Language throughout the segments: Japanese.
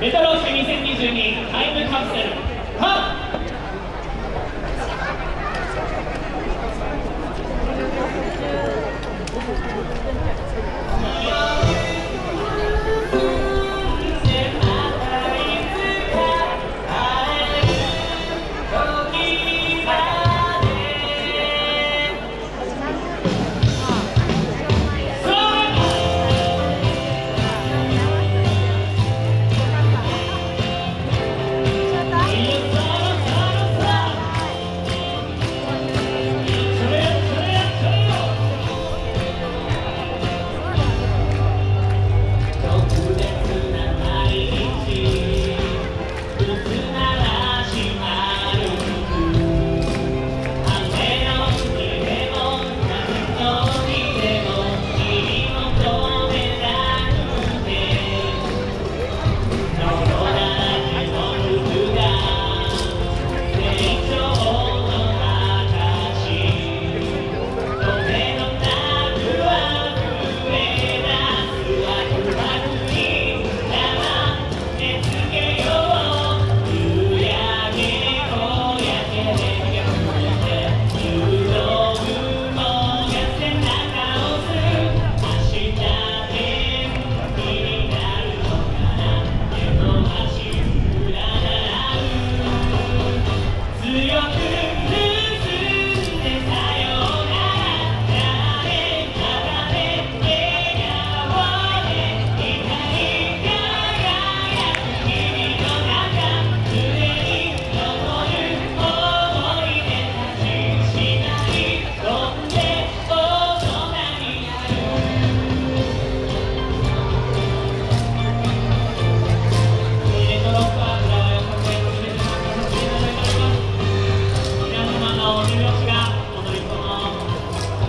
メタロース2022タイムカプセル。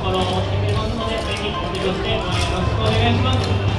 ころを持ってくれますので、ぜひお手をしてよろしくお願いします。